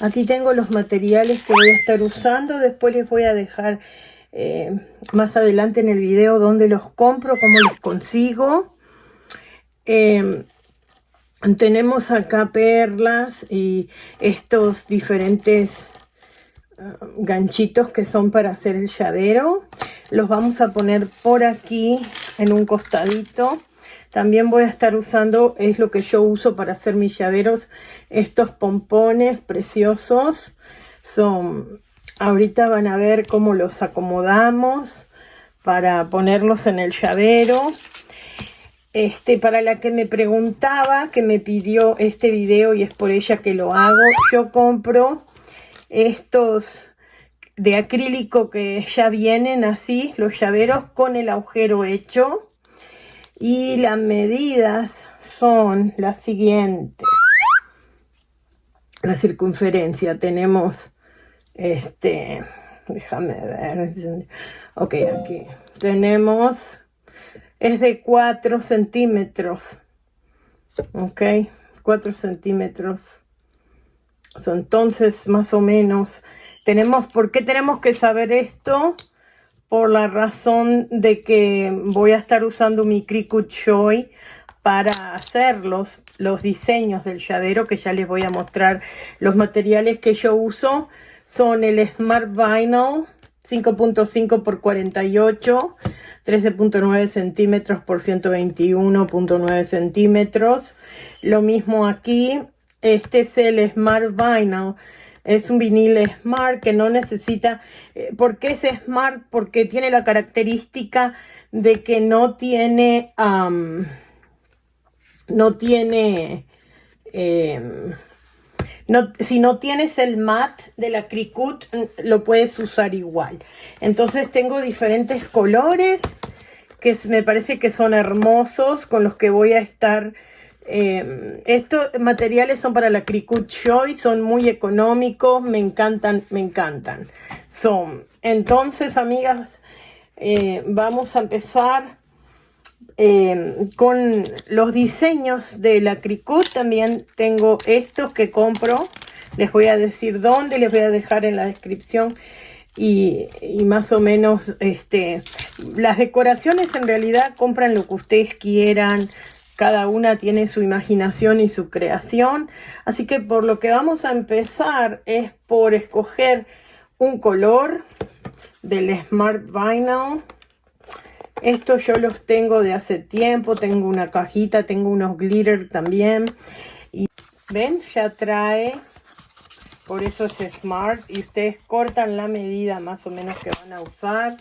Aquí tengo los materiales que voy a estar usando. Después les voy a dejar eh, más adelante en el video dónde los compro, cómo los consigo. Em, tenemos acá perlas y estos diferentes ah, ganchitos que son para hacer el llavero. Los vamos a poner por aquí en un costadito. También voy a estar usando, es lo que yo uso para hacer mis llaveros, estos pompones preciosos. Son, ahorita van a ver cómo los acomodamos para ponerlos en el llavero. Este, para la que me preguntaba, que me pidió este video y es por ella que lo hago, yo compro estos de acrílico que ya vienen así, los llaveros con el agujero hecho. Y las medidas son las siguientes. La circunferencia tenemos, este, déjame ver, ok, aquí tenemos, es de 4 centímetros, ok, 4 centímetros. entonces, más o menos, tenemos, ¿por qué tenemos que saber esto? Por la razón de que voy a estar usando mi Cricut Joy para hacer los, los diseños del llavero que ya les voy a mostrar. Los materiales que yo uso son el Smart Vinyl 5.5 por 48, 13.9 centímetros por 121.9 centímetros. Lo mismo aquí, este es el Smart Vinyl es un vinil Smart que no necesita... Eh, ¿Por qué es Smart? Porque tiene la característica de que no tiene... no tiene... Em, no, si no tienes el mat de la Cricut, lo puedes usar igual. Entonces tengo diferentes colores que me parece que son hermosos con los que voy a estar eh, estos materiales son para la Cricut Joy, son muy económicos, me encantan, me encantan. Son, entonces, amigas, eh, vamos a empezar eh, con los diseños de la Cricut. También tengo estos que compro. Les voy a decir dónde, les voy a dejar en la descripción. Y, y, más o menos este las decoraciones en realidad compran lo que ustedes quieran cada una tiene su imaginación y su creación. Así que por lo que vamos a empezar es por escoger un color del Smart Vinyl. Estos yo los tengo de hace tiempo, tengo una cajita, tengo unos glitter también. Y ven, ya trae, por eso es Smart. Y ustedes cortan la medida más o menos que van a usar.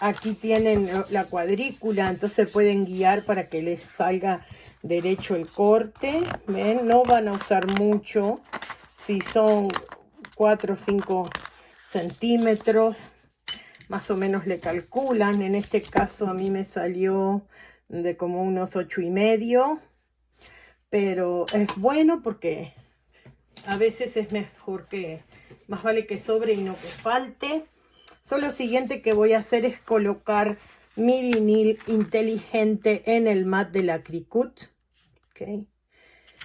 Aquí tienen la cuadrícula, entonces pueden guiar para que les salga derecho el corte. No van a usar mucho. Si son 4 o 5 centímetros, más o menos le calculan. En este caso a mí me salió de como unos 8 y medio. Pero es bueno porque a veces es mejor que, más vale que sobre y no que falte. Solo lo siguiente que voy a hacer es colocar mi vinil inteligente en el mat de la Cricut. Okay.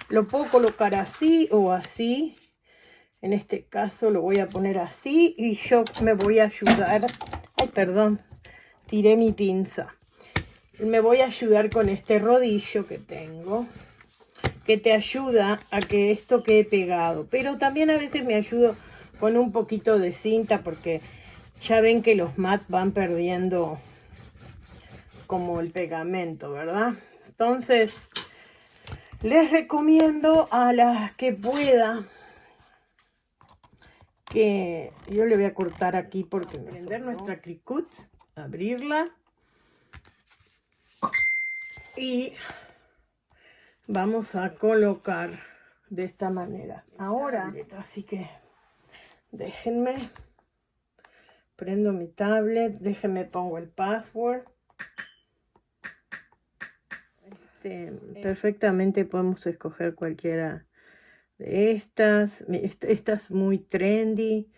Lo puedo colocar así o así. En este caso lo voy a poner así y yo me voy a ayudar. Ay, perdón, tiré mi pinza. Me voy a ayudar con este rodillo que tengo que te ayuda a que esto quede pegado. Pero también a veces me ayudo con un poquito de cinta porque ya ven que los mat van perdiendo como el pegamento, ¿verdad? Entonces, les recomiendo a las que pueda que yo le voy a cortar aquí porque prender nuestra Cricut, abrirla y vamos a colocar de esta manera. Ahora, así que déjenme Prendo mi tablet, déjenme pongo el password. Este, perfectamente podemos escoger cualquiera de estas. Esta es muy trendy.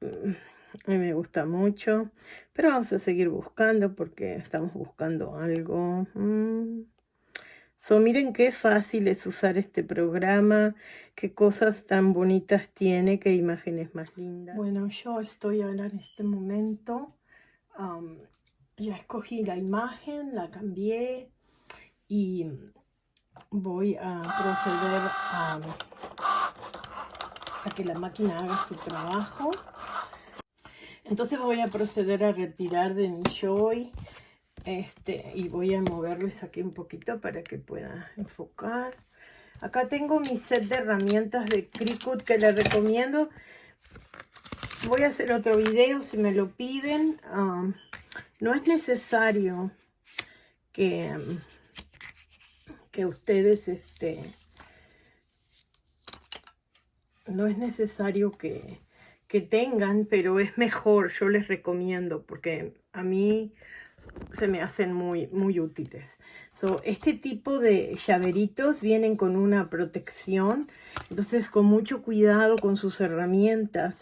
Mm, a mí me gusta mucho. Pero vamos a seguir buscando porque estamos buscando algo. Mm, So, miren qué fácil es usar este programa, qué cosas tan bonitas tiene, qué imágenes más lindas. Bueno, yo estoy ahora en este momento, ya escogí la imagen, la cambié y voy a proceder a, a que la máquina haga su trabajo. Entonces voy a proceder a retirar de mi Joy este, y voy a moverles aquí un poquito para que pueda enfocar. Acá tengo mi set de herramientas de Cricut que les recomiendo. Voy a hacer otro video si me lo piden. No es necesario que, que ustedes, este, no es necesario que, que tengan, pero es mejor, yo les recomiendo, porque a mí se me hacen muy, muy útiles. So, este tipo de llaveritos vienen con una protección, entonces con mucho cuidado con sus herramientas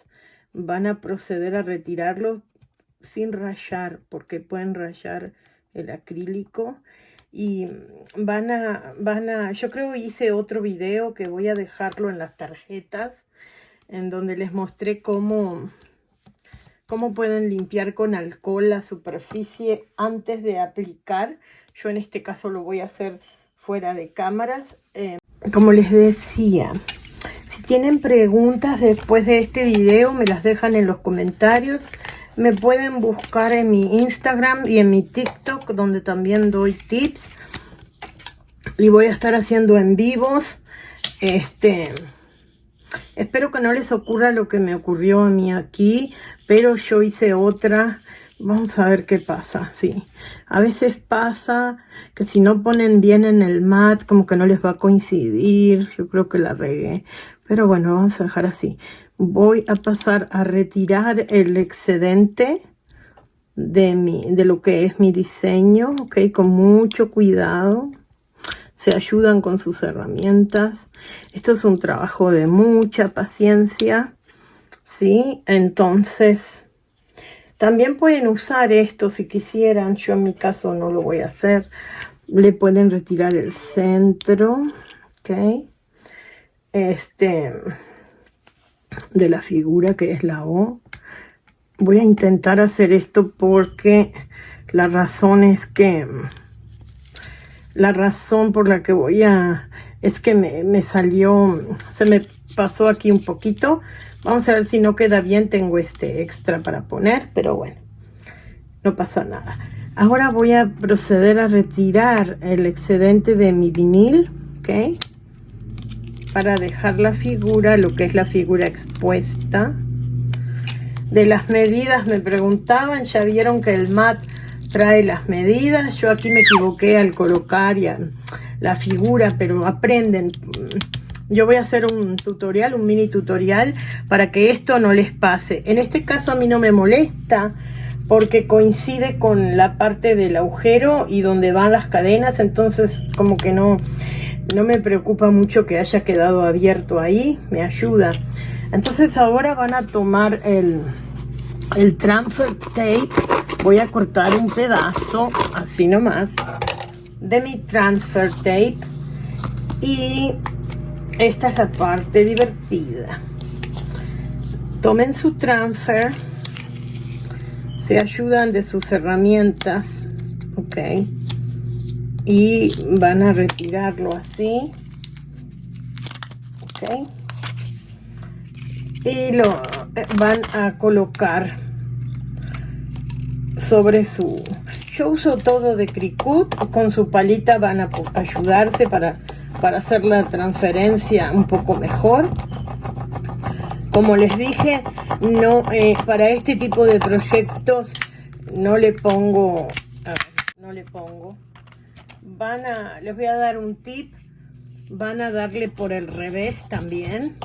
van a proceder a retirarlos sin rayar, porque pueden rayar el acrílico y van a, van a, yo creo hice otro video que voy a dejarlo en las tarjetas, en donde les mostré cómo cómo pueden limpiar con alcohol la superficie antes de aplicar. Yo en este caso lo voy a hacer fuera de cámaras. Eh, como les decía, si tienen preguntas después de este video, me las dejan en los comentarios. Me pueden buscar en mi Instagram y en mi TikTok, donde también doy tips. Y voy a estar haciendo en vivos. Este... Espero que no les ocurra lo que me ocurrió a mí aquí, pero yo hice otra. Vamos a ver qué pasa, sí. A veces pasa que si no ponen bien en el mat, como que no les va a coincidir. Yo creo que la regué. Pero bueno, vamos a dejar así. Voy a pasar a retirar el excedente de, mi, de lo que es mi diseño, ok, con mucho cuidado se ayudan con sus herramientas. Esto es un trabajo de mucha paciencia, ¿sí? Entonces, también pueden usar esto si quisieran. Yo en mi caso no lo voy a hacer. Le pueden retirar el centro, ¿ok? Este, de la figura que es la O. Voy a intentar hacer esto porque la razón es que la razón por la que voy a... es que me, salió, se me pasó aquí un poquito. Vamos a ver si no queda bien, tengo este extra para poner, pero bueno, no pasa nada. Ahora voy a proceder a retirar el excedente de mi vinil, ¿ok? Para dejar la figura, lo que es la figura expuesta. De las medidas me preguntaban, ya vieron que el mat trae las medidas. Yo aquí me equivoqué al colocar ya la figura, pero aprenden. Yo voy a hacer un tutorial, un mini tutorial, para que esto no les pase. En este caso a mí no me molesta, porque coincide con la parte del agujero y donde van las cadenas, entonces como que no, no me preocupa mucho que haya quedado abierto ahí, me ayuda. Entonces ahora van a tomar el, el transfer tape voy a cortar un pedazo así nomás de mi transfer tape. Y esta es la parte divertida. Tomen su transfer se ayudan de sus herramientas ok. Y van a retirarlo así ok. Y lo van a colocar sobre su... Yo uso todo de Cricut, con su palita van a ayudarse para, para hacer la transferencia un poco mejor. Como les dije, no eh, para este tipo de proyectos no le pongo... no le pongo. Van a... Les voy a dar un tip. Van a darle por el revés también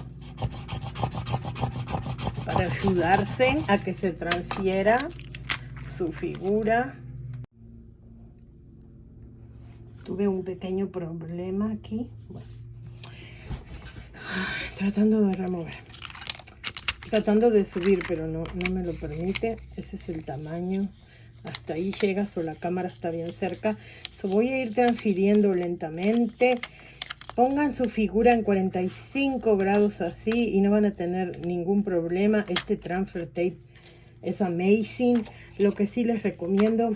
para ayudarse a que se transfiera su figura. Tuve un pequeño problema aquí. Tratando de remover. Tratando de subir, pero no, no me lo permite. Ese es el tamaño hasta ahí llega, o la cámara está bien cerca. So, voy a ir transfiriendo lentamente. Pongan su figura en 45 grados así y no van a tener ningún problema. Este transfer tape es amazing. Lo que sí les recomiendo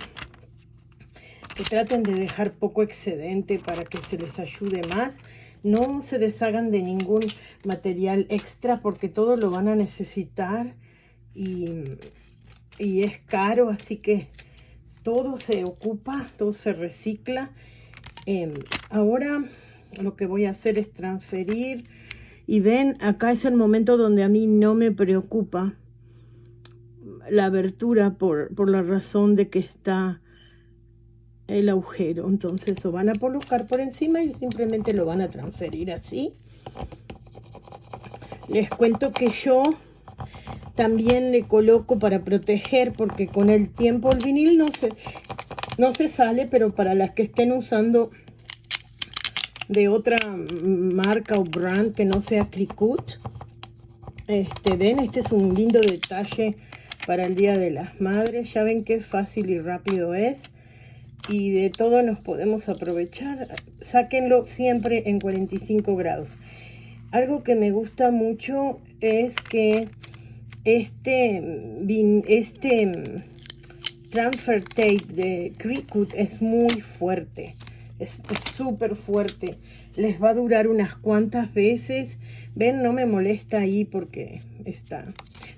que traten de dejar poco excedente para que se les ayude más. No se deshagan de ningún material extra porque todo lo van a necesitar y, y es caro, así que todo se ocupa, todo se recicla. Em, ahora lo que voy a hacer es transferir y ven, acá es el momento donde a mí no me preocupa la abertura por, por la razón de que está el agujero. Entonces lo van a colocar por encima y simplemente lo van a transferir así. Les cuento que yo también le coloco para proteger porque con el tiempo el vinil no se, no se sale, pero para las que estén usando de otra marca o brand que no sea Cricut, este, ven, este es un lindo detalle para el Día de las Madres. Ya ven qué fácil y rápido es y de todo nos podemos aprovechar. Sáquenlo siempre en 45 grados. Algo que me gusta mucho es que este, este transfer tape de Cricut es muy fuerte. Es súper fuerte. Les va a durar unas cuantas veces. Ven, no me molesta ahí porque está.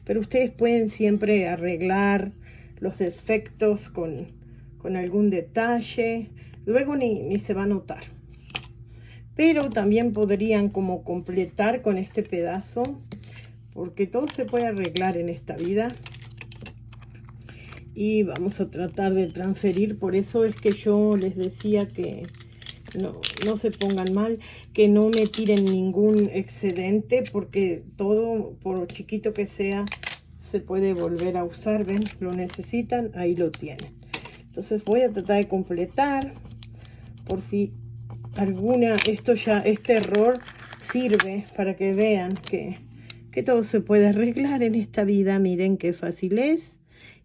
Pero ustedes pueden siempre arreglar los defectos con con algún detalle. Luego ni, ni se va a notar. Pero también podrían como completar con este pedazo. Porque todo se puede arreglar en esta vida. Y vamos a tratar de transferir. Por eso es que yo les decía que no, no se pongan mal. Que no me tiren ningún excedente. Porque todo, por chiquito que sea, se puede volver a usar. ¿Ven? Lo necesitan, ahí lo tienen. Entonces voy a tratar de completar por si alguna, esto ya, este error sirve para que vean que, que todo se puede arreglar en esta vida. Miren qué fácil es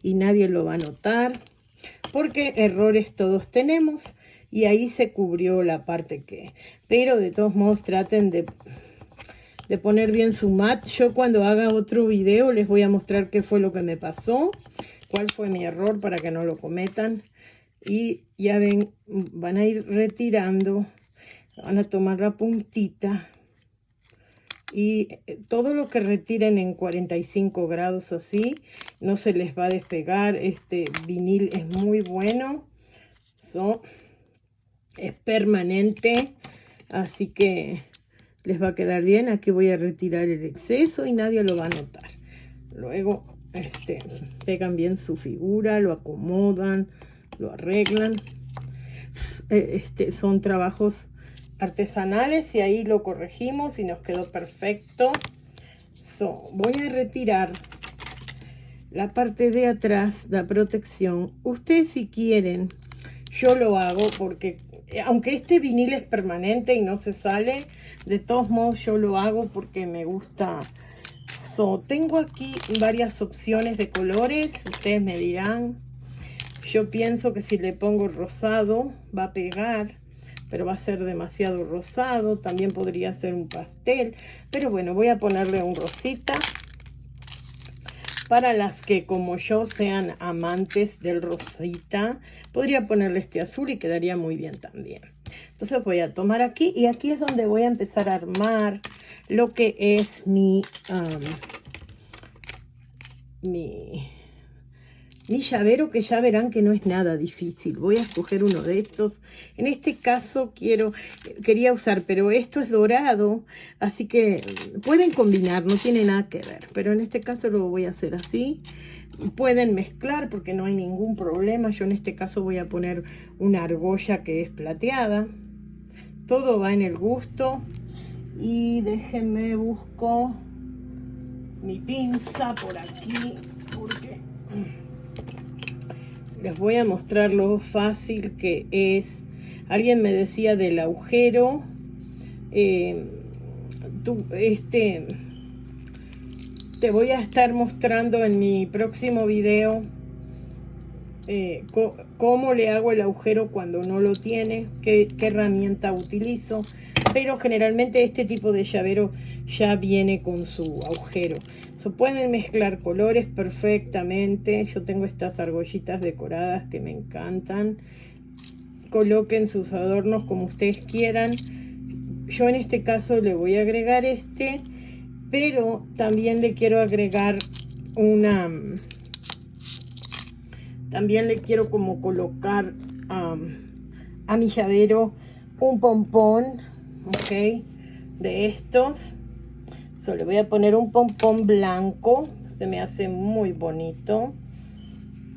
y nadie lo va a notar porque errores todos tenemos y ahí se cubrió la parte que... Pero de todos modos traten de, de poner bien su mat. Yo cuando haga otro video les voy a mostrar qué fue lo que me pasó cuál fue mi error para que no lo cometan. Y ya ven, van a ir retirando, van a tomar la puntita. Y eh, todo lo que retiren en 45 grados así, no se les va a despegar. Este vinil es muy bueno. es permanente, así que les va a quedar bien. Aquí voy a retirar el exceso y nadie lo va a notar. Luego este, pegan bien su figura, lo acomodan, lo arreglan. Eh, este, son trabajos artesanales y ahí lo corregimos y nos quedó perfecto. voy a retirar la parte de atrás, la protección. Ustedes si quieren, yo lo hago porque eh, aunque este vinil es permanente y no se sale, de todos modos yo lo hago porque me gusta tengo aquí varias opciones de colores. Ustedes me dirán. Yo pienso que si le pongo rosado va a pegar. Pero va a ser demasiado rosado. También podría ser un pastel. Pero bueno, voy a ponerle un rosita. Para las que como yo sean amantes del rosita, podría ponerle este azul y quedaría muy bien también. Entonces voy a tomar aquí y aquí es donde voy a empezar a armar lo que es mi, mi, mi llavero, que ya verán que no es nada difícil. Voy a escoger uno de estos. En este caso quiero, quería usar, pero esto es dorado, así que pueden combinar, no tiene nada que ver. Pero en este caso lo voy a hacer así. Pueden mezclar porque no hay ningún problema. Yo en este caso voy a poner una argolla que es plateada. Todo va en el gusto y déjenme busco mi pinza por aquí porque les voy a mostrar lo fácil que es. Alguien me decía del agujero. Eh, este te voy a estar mostrando en mi próximo video eh, cómo le hago el agujero cuando no lo tiene, qué, herramienta utilizo, pero generalmente este tipo de llavero ya viene con su agujero. Se pueden mezclar colores perfectamente. Yo tengo estas argollitas decoradas que me encantan. Coloquen sus adornos como ustedes quieran. Yo en este caso le voy a agregar este, pero también le quiero agregar una también le quiero como colocar a mi llavero un pompón, ok, de estos. So, le voy a poner un pompón blanco, se me hace muy bonito.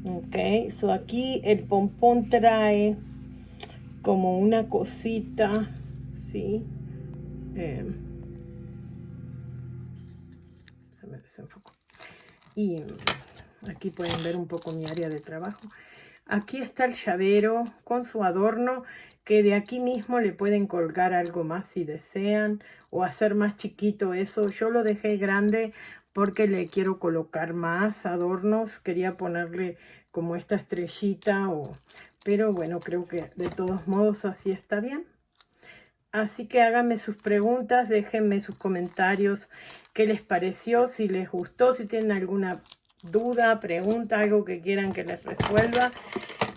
Ok, so aquí el pompón trae como una cosita, ¿sí? Eh, se me desenfocó. Y Aquí pueden ver un poco mi área de trabajo. Aquí está el llavero con su adorno que de aquí mismo le pueden colgar algo más si desean o hacer más chiquito eso. Yo lo dejé grande porque le quiero colocar más adornos. Quería ponerle como esta estrellita o... Pero bueno, creo que de todos modos así está bien. Así que háganme sus preguntas, déjenme sus comentarios, qué les pareció, si les gustó, si tienen alguna duda, pregunta, algo que quieran que les resuelva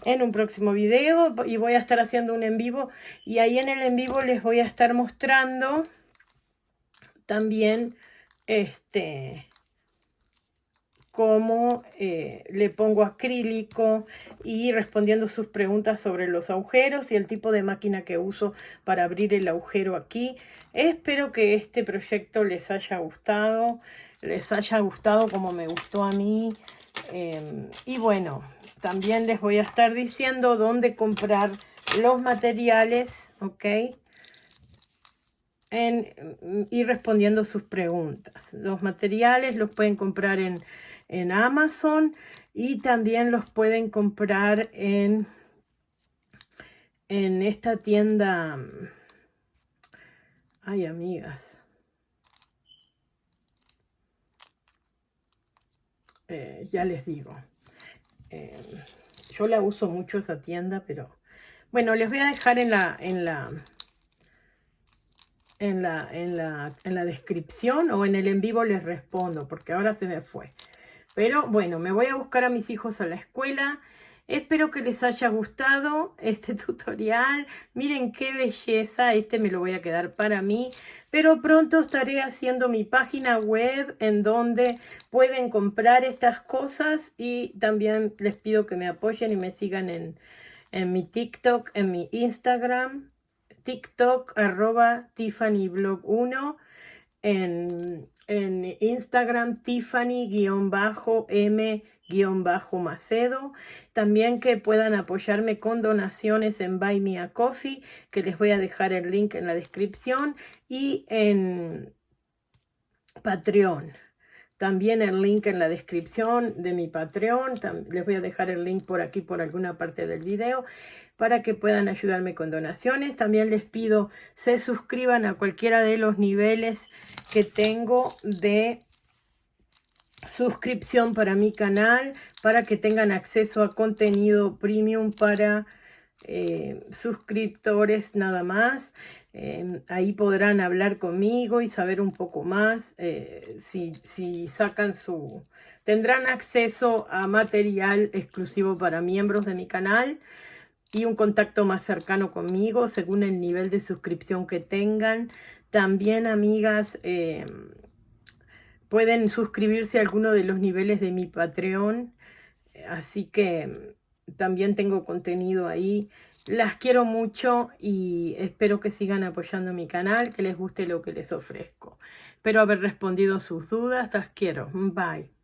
en un próximo video. Y voy a estar haciendo un en vivo. Y ahí en el en vivo les voy a estar mostrando también este cómo eh, le pongo acrílico y respondiendo sus preguntas sobre los agujeros y el tipo de máquina que uso para abrir el agujero aquí. Espero que este proyecto les haya gustado les haya gustado como me gustó a mí. Em, y bueno, también les voy a estar diciendo dónde comprar los materiales, ¿ok? En, y respondiendo sus preguntas. Los materiales los pueden comprar en, en Amazon y también los pueden comprar en, en esta tienda. Ay, amigas. Eh, ya les digo. Eh, yo la uso mucho esa tienda, pero bueno, les voy a dejar en la, en la, en la, en la, en la descripción o en el en vivo les respondo, porque ahora se me fue. Pero bueno, me voy a buscar a mis hijos a la escuela Espero que les haya gustado este tutorial. Miren qué belleza. Este me lo voy a quedar para mí. Pero pronto estaré haciendo mi página web en donde pueden comprar estas cosas. Y también les pido que me apoyen y me sigan en, mi TikTok, en mi Instagram. TikTok arroba TiffanyBlog1. En, en Instagram Tiffany-M bajo Macedo. También que puedan apoyarme con donaciones en Buy Me a Coffee, que les voy a dejar el link en la descripción, y en Patreon. También el link en la descripción de mi Patreon. Les voy a dejar el link por aquí, por alguna parte del video, para que puedan ayudarme con donaciones. También les pido se suscriban a cualquiera de los niveles que tengo de suscripción para mi canal para que tengan acceso a contenido premium para eh, suscriptores nada más. Em, ahí podrán hablar conmigo y saber un poco más eh, si, si sacan su... Tendrán acceso a material exclusivo para miembros de mi canal y un contacto más cercano conmigo según el nivel de suscripción que tengan. También, amigas, em, Pueden suscribirse a alguno de los niveles de mi Patreon. Así que también tengo contenido ahí. Las quiero mucho y espero que sigan apoyando mi canal, que les guste lo que les ofrezco. Espero haber respondido sus dudas. Las quiero. Bye.